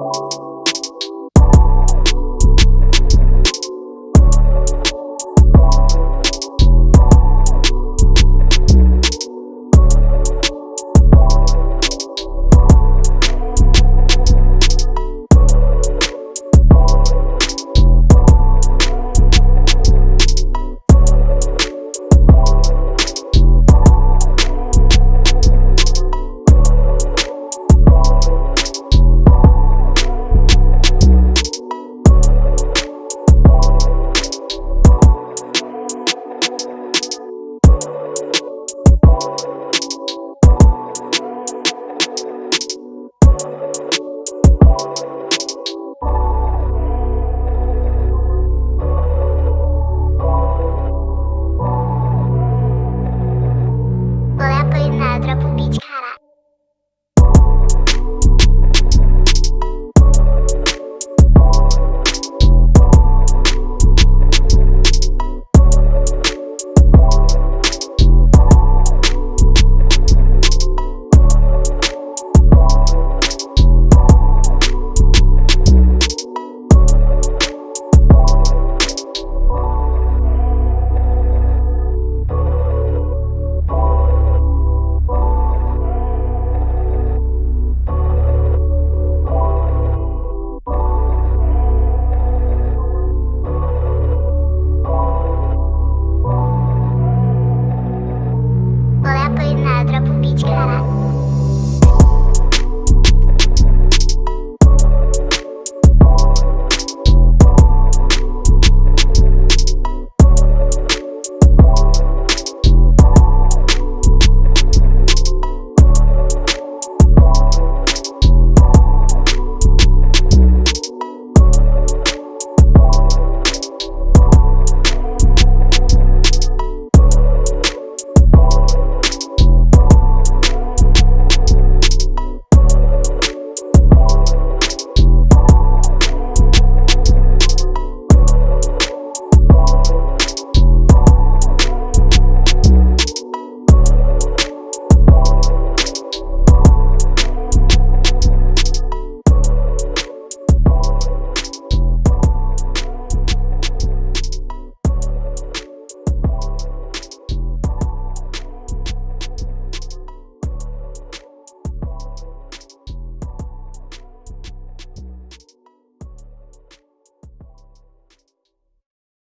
you